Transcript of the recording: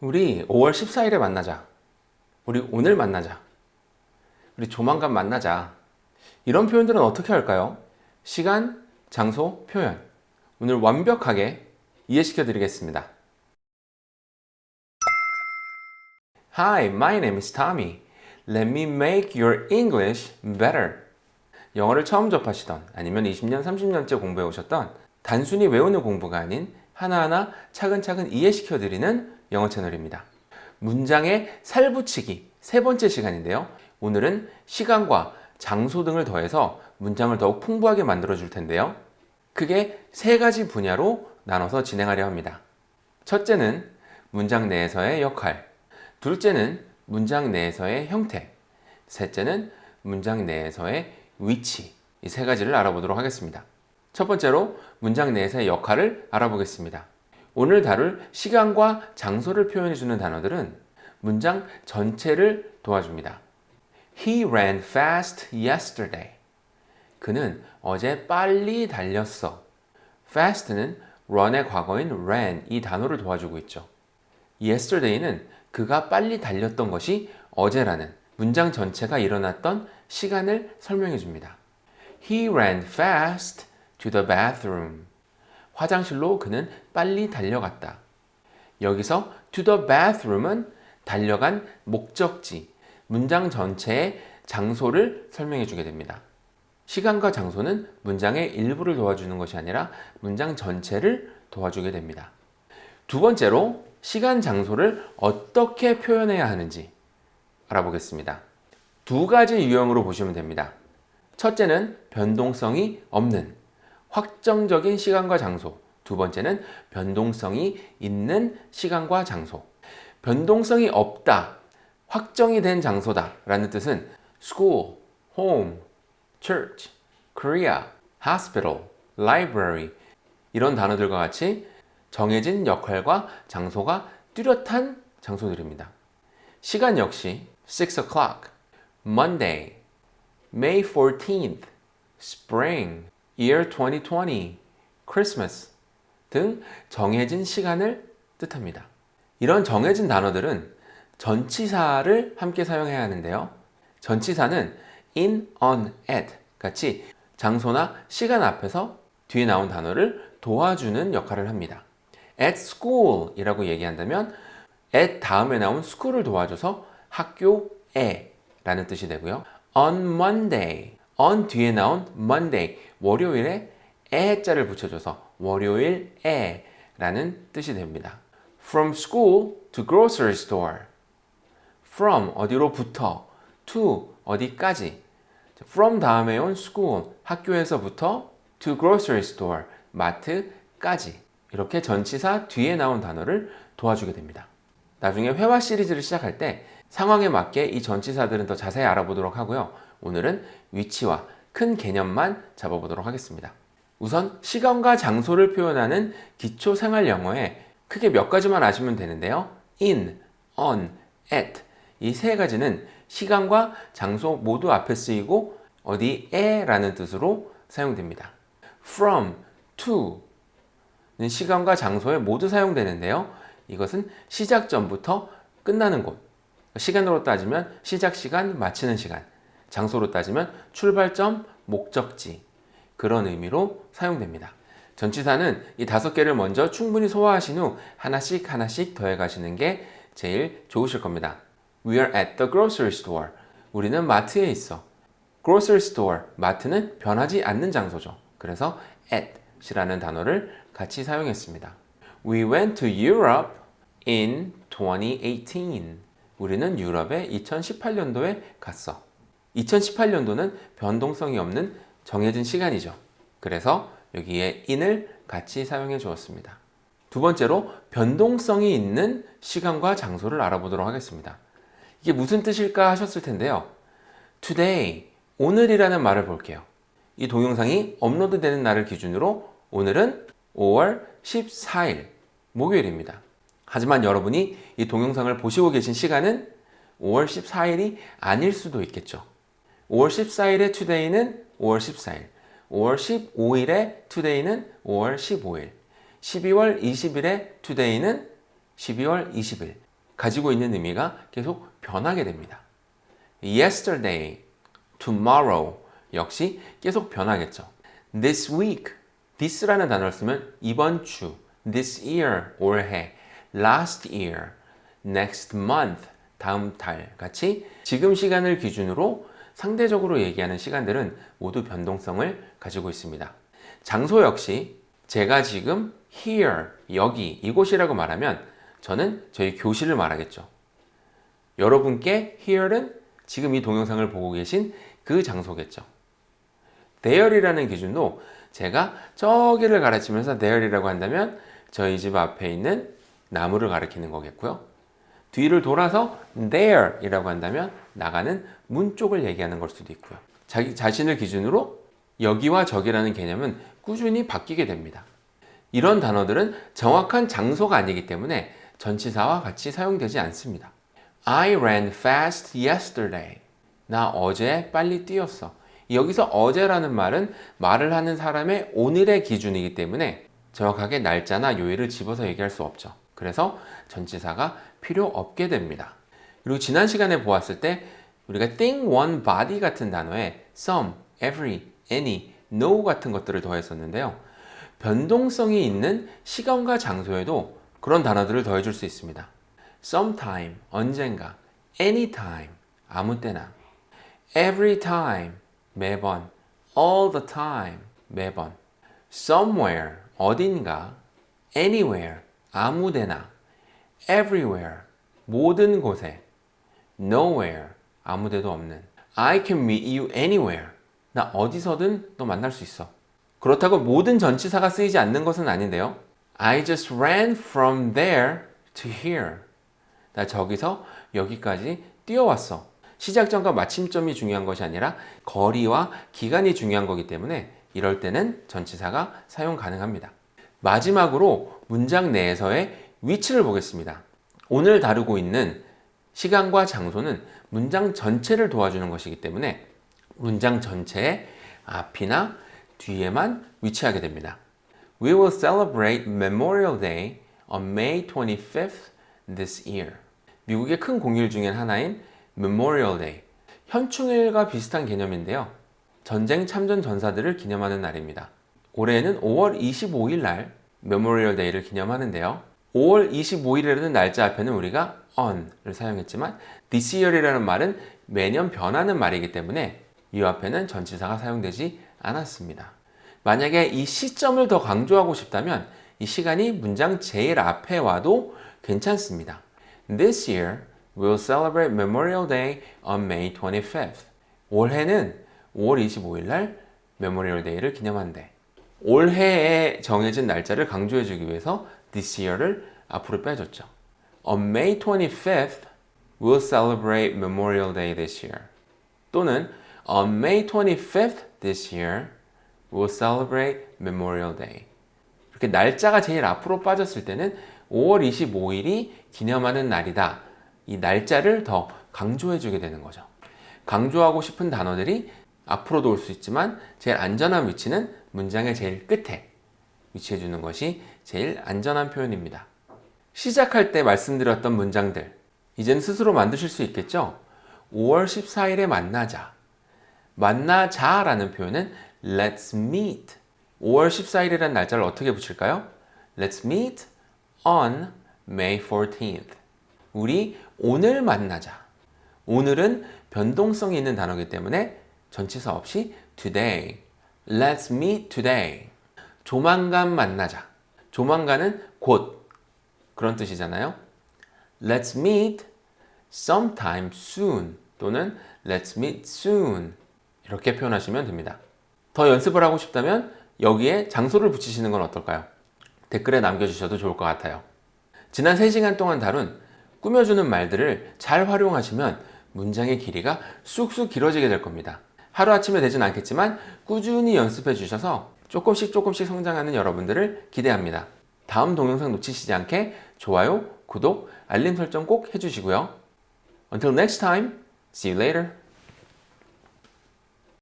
우리 5월 14일에 만나자. 우리 오늘 만나자. 우리 조만간 만나자. 이런 표현들은 어떻게 할까요? 시간, 장소, 표현. 오늘 완벽하게 이해시켜 드리겠습니다. Hi, my name is Tommy. Let me make your English better. 영어를 처음 접하시던 아니면 20년, 30년째 공부해 오셨던 단순히 외우는 공부가 아닌 하나하나 차근차근 이해시켜 드리는 영어 채널입니다. 문장의 살붙이기 세 번째 시간인데요. 오늘은 시간과 장소 등을 더해서 문장을 더욱 풍부하게 만들어 줄 텐데요. 크게 세 가지 분야로 나눠서 진행하려 합니다. 첫째는 문장 내에서의 역할, 둘째는 문장 내에서의 형태, 셋째는 문장 내에서의 위치 이 세 가지를 알아보도록 하겠습니다. 첫 번째로 문장 내에서의 역할을 알아보겠습니다. 오늘 다룰 시간과 장소를 표현해주는 단어들은 문장 전체를 도와줍니다. He ran fast yesterday. 그는 어제 빨리 달렸어. fast는 run의 과거인 ran 이 단어를 도와주고 있죠. yesterday는 그가 빨리 달렸던 것이 어제라는 문장 전체가 일어났던 시간을 설명해 줍니다. He ran fast to the bathroom. 화장실로 그는 빨리 달려갔다. 여기서 to the bathroom은 달려간 목적지, 문장 전체의 장소를 설명해 주게 됩니다. 시간과 장소는 문장의 일부를 도와주는 것이 아니라 문장 전체를 도와주게 됩니다. 두 번째로 시간, 장소를 어떻게 표현해야 하는지 알아보겠습니다. 두 가지 유형으로 보시면 됩니다. 첫째는 변동성이 없는 확정적인 시간과 장소. 두 번째는 변동성이 있는 시간과 장소. 변동성이 없다. 확정이 된 장소다 라는 뜻은 school, home, church, Korea, hospital, library. 이런 단어들과 같이 정해진 역할과 장소가 뚜렷한 장소들입니다. 시간 역시 6 o'clock, Monday, May 14th, Spring, Year 2020, Christmas 등 정해진 시간을 뜻합니다. 이런 정해진 단어들은 전치사를 함께 사용해야 하는데요. 전치사는 in, on, at 같이 장소나 시간 앞에서 뒤에 나온 단어를 도와주는 역할을 합니다. at school 이라고 얘기한다면 at 다음에 나온 school을 도와줘서 학교에 라는 뜻이 되고요. on Monday, on 뒤에 나온 Monday, 월요일에 에 자를 붙여줘서 월요일 에 라는 뜻이 됩니다. From school to grocery store. From 어디로부터, to 어디까지. From 다음에 온 school, 학교에서부터 to grocery store, 마트까지. 이렇게 전치사 뒤에 나온 단어를 도와주게 됩니다. 나중에 회화 시리즈를 시작할 때 상황에 맞게 이 전치사들은 더 자세히 알아보도록 하고요. 오늘은 위치와 큰 개념만 잡아보도록 하겠습니다. 우선 시간과 장소를 표현하는 기초 생활 영어에 크게 몇 가지만 아시면 되는데요. in, on, at 이 세 가지는 시간과 장소 모두 앞에 쓰이고 어디에 라는 뜻으로 사용됩니다. from, to는 시간과 장소에 모두 사용되는데요. 이것은 시작 전부터 끝나는 곳 시간으로 따지면 시작 시간, 마치는 시간 장소로 따지면 출발점, 목적지 그런 의미로 사용됩니다. 전치사는 이 다섯 개를 먼저 충분히 소화하신 후 하나씩 하나씩 더해 가시는 게 제일 좋으실 겁니다. We are at the grocery store. 우리는 마트에 있어. grocery store, 마트는 변하지 않는 장소죠. 그래서 at 이라는 단어를 같이 사용했습니다. We went to Europe in 2018. 우리는 유럽에 2018년도에 갔어. 2018년도는 변동성이 없는 정해진 시간이죠. 그래서 여기에 in을 같이 사용해 주었습니다. 두 번째로 변동성이 있는 시간과 장소를 알아보도록 하겠습니다. 이게 무슨 뜻일까 하셨을 텐데요. today, 오늘이라는 말을 볼게요. 이 동영상이 업로드 되는 날을 기준으로 오늘은 5월 14일 목요일입니다. 하지만 여러분이 이 동영상을 보시고 계신 시간은 5월 14일이 아닐 수도 있겠죠. 5월 14일의 today는 5월 14일, 5월 15일의 today는 5월 15일, 12월 20일의 today는 12월 20일 가지고 있는 의미가 계속 변하게 됩니다. yesterday, tomorrow 역시 계속 변하겠죠. this week, this라는 단어를 쓰면 이번 주, this year, 올해, last year, next month, 다음 달 같이 지금 시간을 기준으로 상대적으로 얘기하는 시간들은 모두 변동성을 가지고 있습니다. 장소 역시 제가 지금 here, 여기, 이곳이라고 말하면 저는 저희 교실을 말하겠죠. 여러분께 here는 지금 이 동영상을 보고 계신 그 장소겠죠. there이라는 기준도 제가 저기를 가르치면서 there이라고 한다면 저희 집 앞에 있는 나무를 가리키는 거겠고요. 뒤를 돌아서 there이라고 한다면 나가는 문 쪽을 얘기하는 걸 수도 있고요. 자기 자신을 기준으로 여기와 저기라는 개념은 꾸준히 바뀌게 됩니다. 이런 단어들은 정확한 장소가 아니기 때문에 전치사와 같이 사용되지 않습니다. I ran fast yesterday. 나 어제 빨리 뛰었어. 여기서 어제라는 말은 말을 하는 사람의 오늘의 기준이기 때문에 정확하게 날짜나 요일을 집어서 얘기할 수 없죠. 그래서 전치사가 필요 없게 됩니다. 그리고 지난 시간에 보았을 때 우리가 thing, one, body 같은 단어에 some, every, any, no 같은 것들을 더했었는데요. 변동성이 있는 시간과 장소에도 그런 단어들을 더해줄 수 있습니다. sometime, 언젠가, anytime, 아무 때나, every time, 매번, all the time, 매번, somewhere, 어딘가, anywhere, 아무데나, everywhere, 모든 곳에, nowhere, 아무데도 없는, I can meet you anywhere, 나 어디서든 너 만날 수 있어. 그렇다고 모든 전치사가 쓰이지 않는 것은 아닌데요. I just ran from there to here. 나 저기서 여기까지 뛰어왔어. 시작점과 마침점이 중요한 것이 아니라 거리와 기간이 중요한 거기 때문에 이럴 때는 전치사가 사용 가능합니다. 마지막으로 문장 내에서의 위치를 보겠습니다. 오늘 다루고 있는 시간과 장소는 문장 전체를 도와주는 것이기 때문에 문장 전체의 앞이나 뒤에만 위치하게 됩니다. We will celebrate Memorial Day on May 25th this year. 미국의 큰 공휴일 중에 하나인 Memorial Day. 현충일과 비슷한 개념인데요. 전쟁 참전 전사들을 기념하는 날입니다. 올해는 5월 25일 날 Memorial Day를 기념하는데요. 5월 25일이라는 날짜 앞에는 우리가 on을 사용했지만 this year이라는 말은 매년 변하는 말이기 때문에 이 앞에는 전치사가 사용되지 않았습니다. 만약에 이 시점을 더 강조하고 싶다면 이 시간이 문장 제일 앞에 와도 괜찮습니다. This year we'll celebrate Memorial Day on May 25th. 올해는 5월 25일 날 Memorial Day를 기념한대. 올해에 정해진 날짜를 강조해 주기 위해서 this year를 앞으로 빼줬죠. On May 25th, we'll celebrate Memorial Day this year. 또는 On May 25th this year, we'll celebrate Memorial Day. 이렇게 날짜가 제일 앞으로 빠졌을 때는 5월 25일이 기념하는 날이다. 이 날짜를 더 강조해 주게 되는 거죠. 강조하고 싶은 단어들이 앞으로도 올 수 있지만 제일 안전한 위치는 문장의 제일 끝에 위치해 주는 것이 제일 안전한 표현입니다. 시작할 때 말씀드렸던 문장들. 이젠 스스로 만드실 수 있겠죠? 5월 14일에 만나자. 만나자 라는 표현은 let's meet. 5월 14일이라는 날짜를 어떻게 붙일까요? let's meet on May 14th 우리 오늘 만나자. 오늘은 변동성이 있는 단어이기 때문에 전치사 없이 today. let's meet today. 조만간 만나자. 조만간은 곧 그런 뜻이잖아요 let's meet sometime soon 또는 let's meet soon 이렇게 표현하시면 됩니다. 더 연습을 하고 싶다면 여기에 장소를 붙이시는 건 어떨까요? 댓글에 남겨주셔도 좋을 것 같아요. 지난 3시간 동안 다룬 꾸며주는 말들을 잘 활용하시면 문장의 길이가 쑥쑥 길어지게 될 겁니다. 하루아침에 되진 않겠지만 꾸준히 연습해 주셔서 조금씩 조금씩 성장하는 여러분들을 기대합니다. 다음 동영상 놓치시지 않게 좋아요, 구독, 알림 설정 꼭 해주시고요. Until next time, see you later.